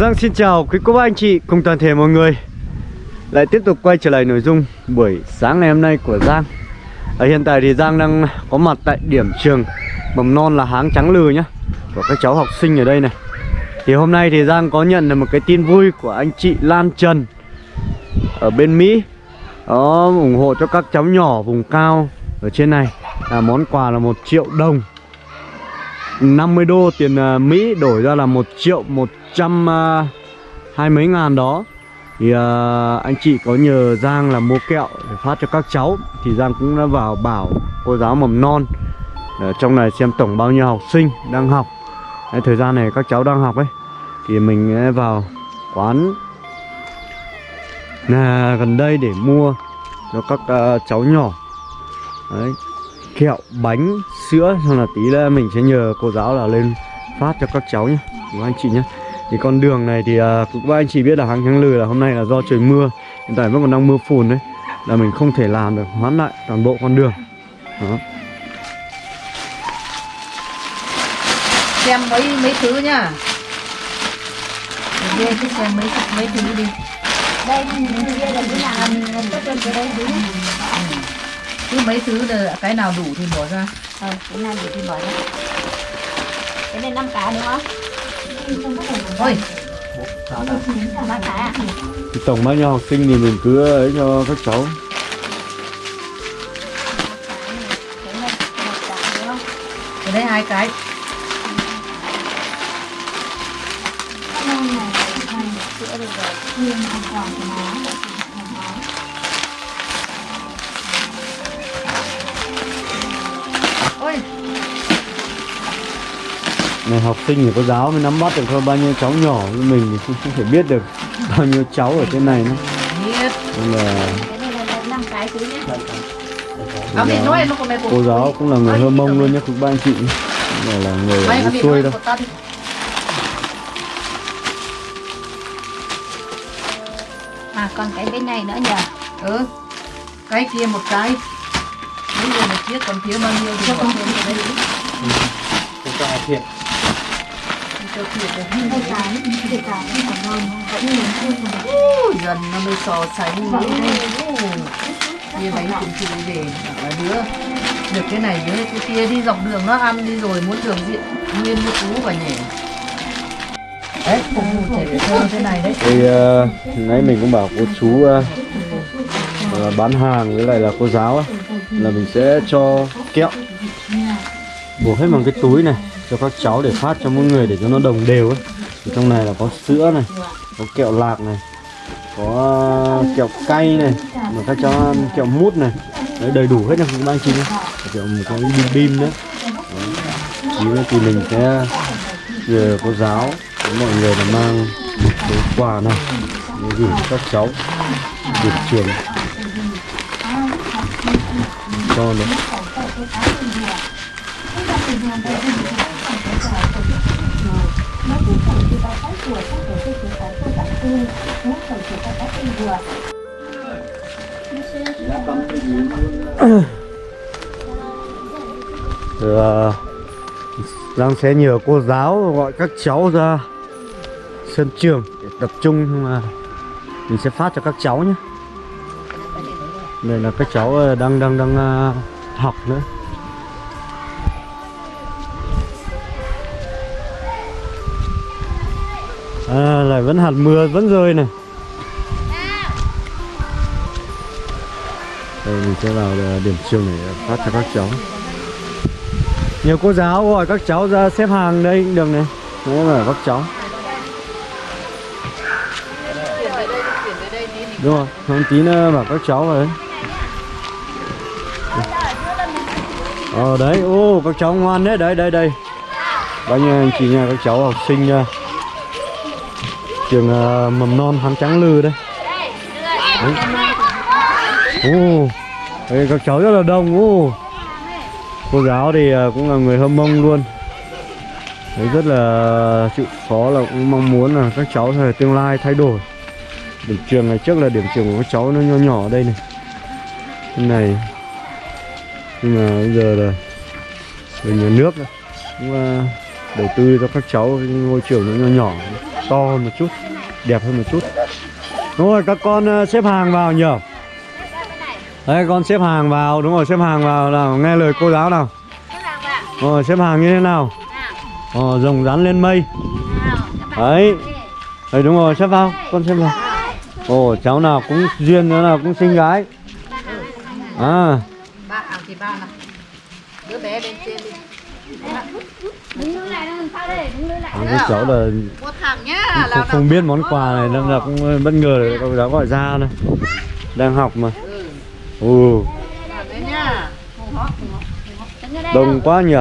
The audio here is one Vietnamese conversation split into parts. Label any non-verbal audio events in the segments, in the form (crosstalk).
Giang xin chào quý cô bác anh chị cùng toàn thể mọi người. Lại tiếp tục quay trở lại nội dung buổi sáng ngày hôm nay của Giang. Ở hiện tại thì Giang đang có mặt tại điểm trường mầm non là Háng Trắng Lừ nhá, Của các cháu học sinh ở đây này. Thì hôm nay thì Giang có nhận được một cái tin vui của anh chị Lan Trần Ở bên Mỹ. Đó ủng hộ cho các cháu nhỏ vùng cao ở trên này. Là Món quà là một triệu đồng. 50 đô tiền à, Mỹ đổi ra là 1 triệu 1 trăm à, hai mấy ngàn đó. Thì uh, anh chị có nhờ Giang là mua kẹo để phát cho các cháu. Thì Giang cũng đã vào bảo cô giáo mầm non ở trong này xem tổng bao nhiêu học sinh đang học. Đấy, thời gian này các cháu đang học ấy. Thì mình vào quán là gần đây để mua cho các uh, cháu nhỏ. Đấy, kẹo bánh sữa xong là tí nữa mình sẽ nhờ cô giáo là lên phát cho các cháu nhé các anh chị nhé thì con đường này thì uh, các anh chị biết là hàng tháng lừ là hôm nay là do trời mưa. Hiện tại vẫn còn đang mưa phùn đấy. Là mình không thể làm được hoán lại toàn bộ con đường. Đó. Xem mấy mấy thứ nhá. Đi cứ xem mấy mấy thứ đi. Đây kia là cái làm có trên cái đây đúng cứ mấy thứ là cái nào đủ thì bỏ ra. Ờ cái nào đủ thì bỏ ra. Cái này năm cá đúng không thì tổng bao nhiêu học sinh thì mình cứ ấy cho các cháu. Cái đấy hai cái. Cái này học sinh thì có giáo mới nắm bắt được thôi bao nhiêu cháu nhỏ như mình thì không, không thể biết được bao nhiêu cháu ở trên này nữa. Biết. Nên là cô giáo cũng là người hơ mông luôn nhé các ba anh chị. Này là người ở xuôi đâu. à còn cái bên này nữa nhỉ ừ. Cái kia một cái. Bây giờ một chiếc còn thiếu bao nhiêu thì bỏ thêm vào đây đi. chúng ta thiệt cho thiệt cái kể cả khi còn non vẫn lớn hơn mà dần nó mới so sánh với như bánh cũng chịu để là đứa được cái này với cái kia đi dọc đường nó ăn đi rồi muốn đường diện nguyên như cú và nhỉ đấy phục vụ trẻ thơ thế này đấy thì ờ, uh, nãy mình cũng bảo cô chú uh, là bán hàng với lại là cô giáo á, là mình sẽ cho kẹo. Buộc hết bằng cái túi này cho các cháu để phát cho mỗi người để cho nó đồng đều ấy. Thì trong này là có sữa này, có kẹo lạc này, có kẹo cay này, mà các cháu ăn kẹo mút này. Đấy, đầy đủ hết nha, các bạn chị nhé. Kẹo một cái bim bim nữa. Tí nữa thì mình sẽ nhờ cô giáo với mọi người là mang một cái quà này để gửi các cháu được trường. Cho nó. Rồi, Giang sẽ nhờ cô giáo gọi các cháu ra sân trường để tập trung nhưng mà mình sẽ phát cho các cháu nhé. Đây là các cháu ờ, đang đang đang ờ, học nữa. À, lại vẫn hạt mưa vẫn rơi này. Đây mình sẽ vào ờ, điểm trường để phát cho các cháu. Nhiều cô giáo gọi các cháu ra xếp hàng đây cũng được này. Đấy là các cháu. Đúng rồi, không tí nữa bảo các cháu vào đấy. Ờ đấy, ô các cháu ngoan đấy, đấy, đây, đây. Bao nhiêu anh chị nha, các cháu học sinh nha Trường uh, mầm non hán trắng lư đây. Đấy. Ô, đây các cháu rất là đông, ô. Cô giáo thì uh, cũng là người hâm mông luôn. Đấy rất là chịu khó là cũng mong muốn là các cháu thời tương lai thay đổi. Điểm trường ngày trước là điểm trường của các cháu nó nhỏ nhỏ ở đây này. Cái này. Nhưng mà bây giờ là về nhà nước cũng uh, đầu tư cho các cháu ngôi trường nó nhỏ nhỏ to hơn một chút đẹp hơn một chút. Đúng rồi các con ờ, xếp hàng vào nhờ đấy con xếp hàng vào đúng rồi xếp hàng vào nào nghe lời cô giáo nào. Rồi xếp hàng như thế nào? Ờ, rồng rắn lên mây. Đấy. Đấy đúng rồi xếp vào con xếp vào. Ồ cháu nào cũng duyên nữa nào cũng xinh gái. À. Ba à thì ba nào. Đứa bé bên trên đi đứng lại đằng sau đây? Đứng lại cái cháu là một thằng nhá không, là không biết món quà này nên là cũng bất ngờ cô giáo gọi ra này đang học mà. Ừ. Đây đông quá nhỉ?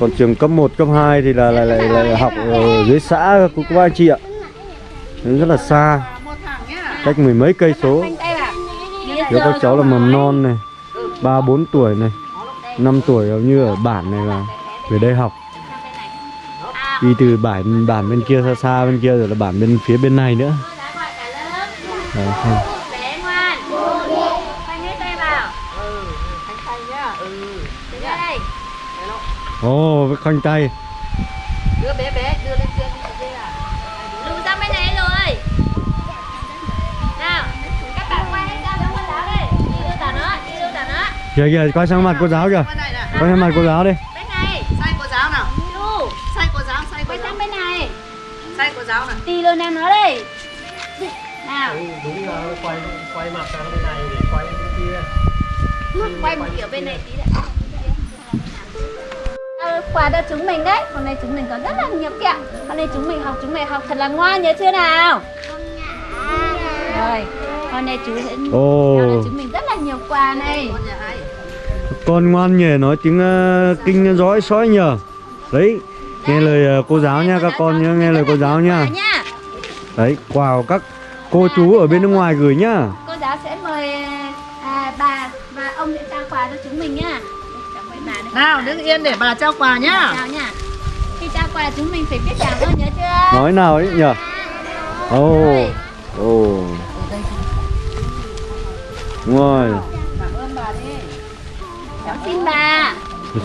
Còn trường cấp 1, cấp 2 thì là lại lại, lại học ở dưới xã của các anh chị ạ. Nên rất là xa. Một thằng nhá cách mười mấy cây số. Nếu các cháu là mầm non này ba bốn tuổi này 5 tuổi như ở bản này là về đây học. Đi từ bản bản bên kia xa xa bên kia rồi là bản bên phía bên này nữa. Đấy, không. ồ với khoanh tay. Đưa bé bé đưa lên trên đi lùi sang bên này rồi nào các bạn quay hết ra cho cô giáo đây đi đưa tả nữa đi đưa tả nữa kìa kìa quay sang mặt cô giáo kìa. Quay sang mặt cô giáo đi. Đi luôn em nó đây nào. Đúng là quay quay mặt sang bên này để quay bên kia. Quay một kiểu bên này tí đã Ờ, quà cho chúng mình đấy. Hôm nay chúng mình có rất là nhiều kẹo. Hôm nay chúng mình học chúng mình học thật là ngoan nhớ chưa nào? Rồi hôm nay chú sẽ cho chúng mình rất là nhiều quà này. Con ngoan nhỉ nói tiếng ờ, kinh dõi sói nhờ. Đấy nghe lời ờ, cô giáo nha các con nhớ nghe lời cô giáo nha đấy quà của các cô chú ở bên nước ngoài gửi nhá. Cô giáo sẽ mời à, bà và ông sẽ trao quà cho chúng mình nhá. Nào đứng yên để bà trao quà nhá. Chào khi trao quà chúng mình phải biết cảm ơn nhớ chưa? Nói nào ấy nhờ. Ồ ồ. Đúng rồi. Cảm ơn bà đi cháu xin bà.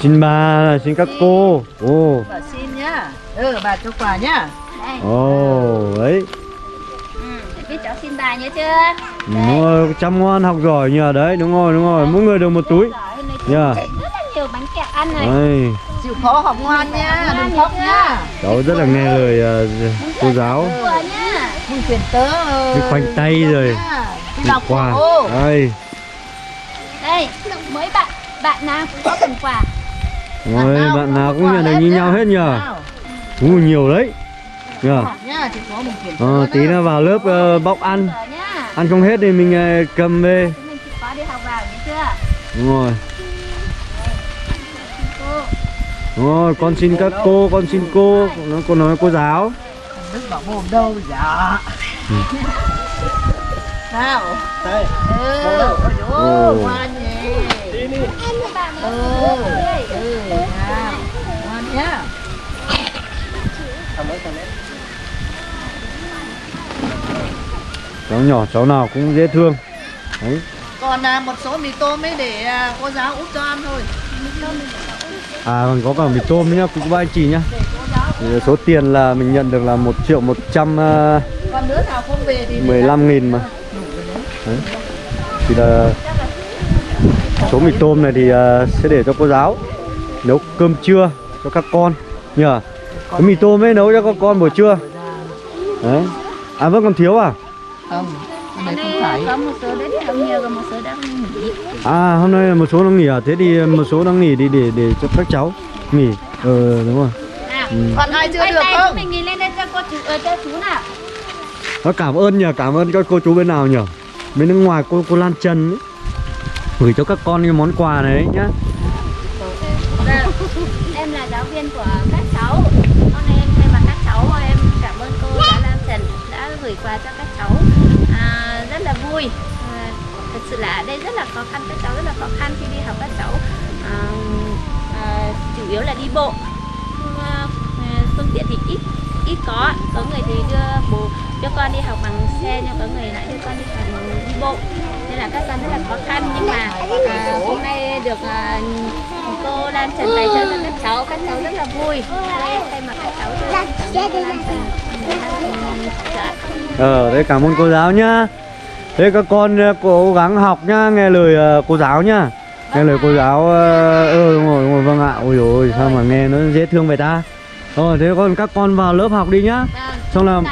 Xin bà xin các cô. Ồ. Bà xin nhá. Ừ bà cho quà nhá ồ đấy. Ừ, biết cháu xin bà nhớ chưa? Đúng rồi chăm ngoan học giỏi nhờ. Đấy đúng rồi đúng rồi. Mỗi người được một túi. Chúng rất là nhiều bánh kẹo ăn này. Chịu khó học ngoan nhá đừng khóc nhá cháu rất là nghe lời ờ, cô giáo. Mừng quyền tớ Đi khoanh tay rồi. đọc quà đây. Đây mấy bạn bạn nào cũng có phần quà. Rồi bạn nào cũng nhận được như nhau hết nhờ. Ú, nhiều đấy mừng quyền tớ ờ, tí nữa. vào lớp ờ, bóc ăn. nhá. Ăn không hết thì mình ờ, cầm về. Chúng mình chịu khó đi học vào nhớ chưa? Đúng rồi. Đúng rồi con xin các cô con xin cô. Nó cô nói cô giáo. Đức bảo mồm đâu dạ. Nào. Đây. Ừ. Ôi dồi ôi, ngoan nhỉ. Bạn ừ. Ừ cháu nhỏ cháu nào cũng dễ thương. Đấy. Còn à, một số mì tôm ấy để à, cô giáo út cho ăn thôi. À còn có cả mì tôm nhá cũng ba anh chị nhá. Thì số tiền là mình nhận được là một triệu một trăm để mười lăm nghìn mà. Đấy. thì là số mì tôm này thì ờ, sẽ để cho cô giáo nấu cơm trưa cho các con nhờ. Cái mì tôm ấy nấu cho các con buổi trưa. Đấy. À vẫn còn thiếu à không Hôm không nay phải có một số đến thì không nhiều, còn một số đang nghỉ. à hôm nay là một số đang nghỉ à thế thì một số đang nghỉ đi để để cho các cháu nghỉ ờ đúng rồi Nào, Ừ. còn ai chưa được không mình nhìn lên đây cho cô chú, ờ, cho chú nào. Nó cảm ơn nhờ cảm ơn các cô chú bên nào nhờ bên nước ngoài cô cô Lan Trần ấy. gửi cho các con cái món quà này nhá Vâng, em là giáo viên của các cháu. Hôm nay em thay mặt các cháu, em cảm ơn cô giáo Lam Trần đã gửi quà cho các cháu. Vui. À, thật sự là ở đây rất là khó khăn, các cháu rất là khó khăn khi đi học các cháu. À, à, chủ yếu là đi bộ. À, à, phương tiện thì ít ít có có người thì đưa bố cho con đi học bằng xe nhưng có người lại đưa con đi học bằng đi bộ nên là các con rất là khó khăn nhưng mà à, hôm nay được à, cô Lan Trần bày cho các cháu các cháu rất là vui đây thay mặt các cháu cho cảm ơn cô Ờ, đấy cảm ơn cô giáo nhá. Thế các con ờ, cố gắng học nhá, nghe lời ờ, cô giáo nhá. Nghe lời cô giáo ờ ừ, đúng rồi, đúng rồi, vâng ạ. Ôi ôi, sao mà nghe nó dễ thương vậy ta. Rồi, thế con các con vào lớp học đi nhá. Vâng, Xong là nào?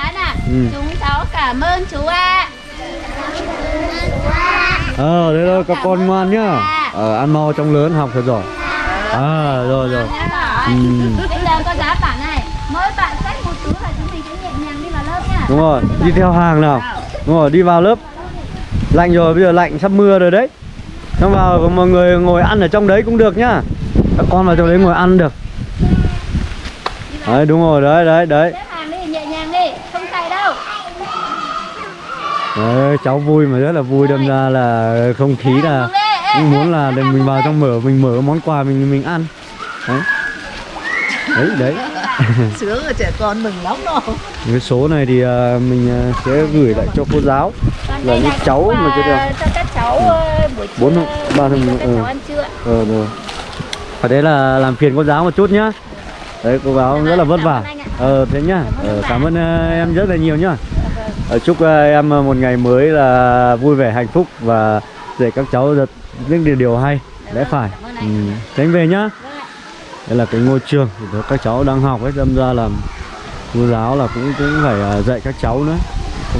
Ừ. chúng cháu cảm ơn chú ạ Ờ, thế thôi các con ngoan nhá. Ờ, ăn mau trong lớn học thật giỏi. À, rồi rồi. Ừ. Bây giờ cô giáo bảo này Mỗi bạn xách một túi và chúng mình sẽ nhẹ nhàng đi vào lớp nha Đúng rồi, đi theo hàng nào. Đúng rồi, đi vào lớp. Lạnh rồi, bây giờ lạnh sắp mưa rồi đấy. Xong vào mọi người ngồi ăn ở trong đấy cũng được nhá. Các con vào trong đấy ngồi ăn được. Đấy, đúng rồi, đấy, đấy, đấy. Xếp hàng đi, nhẹ nhàng đi, không cày đâu Đấy, cháu vui mà rất là vui đâm ra là không khí là cũng muốn là để mình vào trong mở mình mở món quà mình mình ăn đấy đấy đấy (laughs) Sướng rồi trẻ con mừng lắm đâu cái số này thì à, mình à, sẽ gửi lại cho cô giáo Là đây những cháu mà chưa được. cho các cháu ờ, buổi Bốn ba các ừ. cháu ăn trưa. Ờ ở đấy là làm phiền cô giáo một chút nhá. Đấy cô giáo rất là vất vả. ờ thế nhá. Ờ, cảm ơn à, em rất là nhiều nhá. Ờ, chúc à, em à, một ngày mới là vui vẻ hạnh phúc và dạy các cháu được những điều, điều hay. Lẽ phải. ừ. thế anh về nhá. Đây là cái ngôi trường. Các cháu đang học ấy đâm ra là cô giáo là cũng cũng phải à, dạy các cháu nữa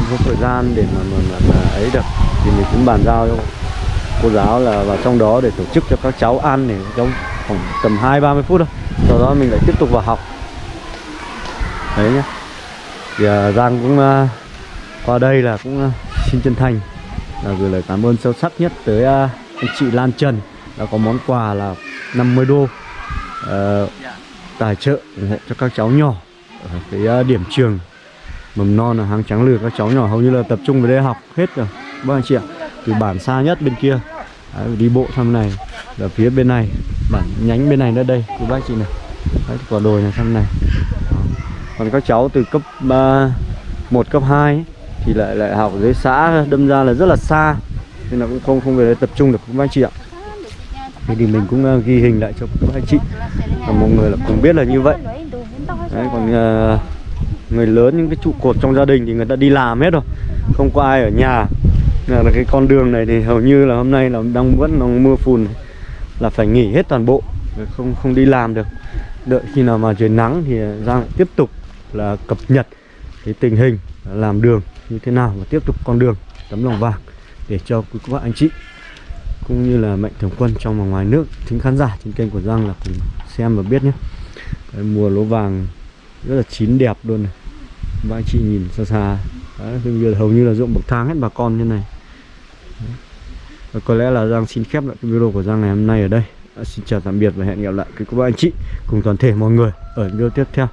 không có thời gian để mà, mà, mà, mà ấy được. Thì mình cũng bàn giao cho cô giáo là vào trong đó để tổ chức cho các cháu ăn để trong khoảng tầm hai ba mươi phút thôi. Sau đó mình lại tiếp tục vào học. Đấy nhá. Thì à, Giang cũng à, qua đây là cũng à, xin chân thành. Là gửi lời cảm ơn sâu sắc nhất tới à, anh chị Lan Trần đã có món quà là 50 đô à, tài trợ cho các cháu nhỏ ở cái à, điểm trường mầm non là hàng trắng lừa các cháu nhỏ hầu như là tập trung về đây học hết rồi. Các anh chị ạ từ bản xa nhất bên kia. Đấy, đi bộ thăm này là phía bên này. Bản nhánh bên này nữa đây của bác chị này. Đấy, quả đồi này thăm này. Đó. còn các cháu từ cấp uh, 1 cấp 2 ấy, thì lại lại học dưới xã đâm ra là rất là xa. Nên là cũng không không về đây tập trung được các anh chị ạ. Thế thì mình cũng uh, ghi hình lại cho các anh chị. Và mọi người là cũng biết là như vậy. Đấy, còn uh, người lớn những cái trụ cột trong gia đình thì người ta đi làm hết rồi. Không có ai ở nhà. Là cái con đường này thì hầu như là hôm nay là đang vẫn đang mưa phùn. Này. là phải nghỉ hết toàn bộ không không đi làm được. Đợi khi nào mà trời nắng thì Giang lại tiếp tục là cập nhật cái tình hình làm đường như thế nào và tiếp tục con đường tấm lòng vàng để cho quý các bạn anh chị cũng như là mạnh thường quân trong và ngoài nước thính khán giả trên kênh của Giang là cùng xem và biết nhé. Đấy, mùa lúa vàng rất là chín đẹp luôn này. Các anh chị nhìn xa xa. Đấy, bây giờ hầu như là ruộng bậc thang hết bà con như này. Đấy. Và có lẽ là Giang xin khép lại cái video của Giang ngày hôm nay ở đây. À, xin chào tạm biệt và hẹn gặp lại các cô anh chị cùng toàn thể mọi người ở video tiếp theo.